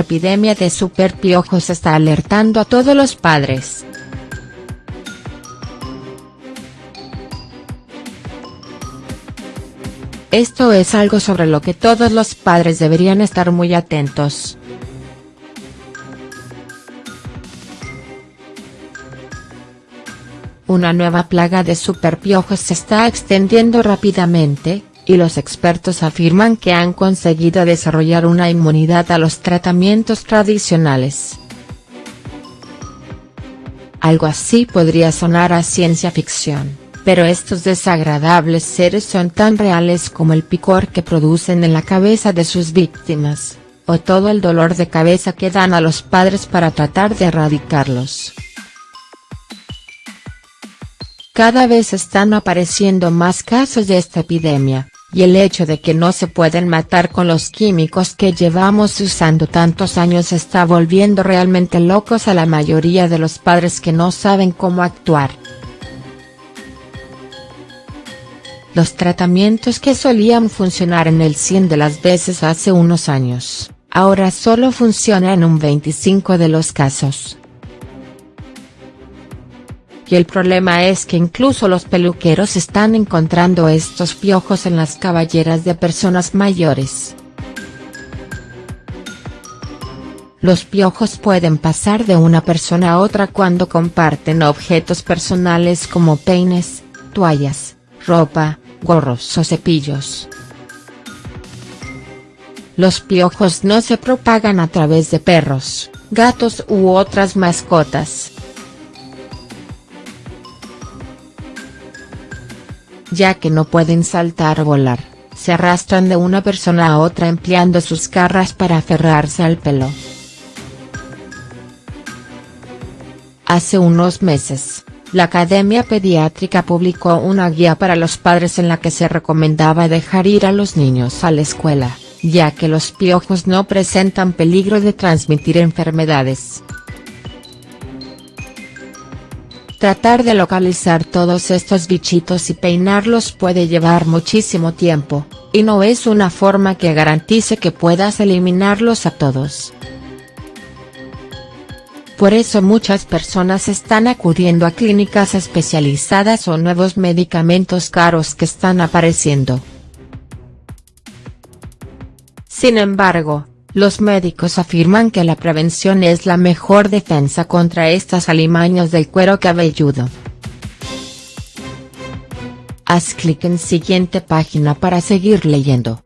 epidemia de superpiojos está alertando a todos los padres. Esto es algo sobre lo que todos los padres deberían estar muy atentos. Una nueva plaga de superpiojos se está extendiendo rápidamente, y los expertos afirman que han conseguido desarrollar una inmunidad a los tratamientos tradicionales. Algo así podría sonar a ciencia ficción, pero estos desagradables seres son tan reales como el picor que producen en la cabeza de sus víctimas, o todo el dolor de cabeza que dan a los padres para tratar de erradicarlos. Cada vez están apareciendo más casos de esta epidemia, y el hecho de que no se pueden matar con los químicos que llevamos usando tantos años está volviendo realmente locos a la mayoría de los padres que no saben cómo actuar. Los tratamientos que solían funcionar en el 100 de las veces hace unos años, ahora solo funcionan en un 25 de los casos. Y el problema es que incluso los peluqueros están encontrando estos piojos en las caballeras de personas mayores. Los piojos pueden pasar de una persona a otra cuando comparten objetos personales como peines, toallas, ropa, gorros o cepillos. Los piojos no se propagan a través de perros, gatos u otras mascotas. Ya que no pueden saltar o volar, se arrastran de una persona a otra empleando sus garras para aferrarse al pelo. Hace unos meses, la Academia Pediátrica publicó una guía para los padres en la que se recomendaba dejar ir a los niños a la escuela, ya que los piojos no presentan peligro de transmitir enfermedades. Tratar de localizar todos estos bichitos y peinarlos puede llevar muchísimo tiempo, y no es una forma que garantice que puedas eliminarlos a todos. Por eso muchas personas están acudiendo a clínicas especializadas o nuevos medicamentos caros que están apareciendo. Sin embargo, los médicos afirman que la prevención es la mejor defensa contra estas alimañas del cuero cabelludo. Haz clic en siguiente página para seguir leyendo.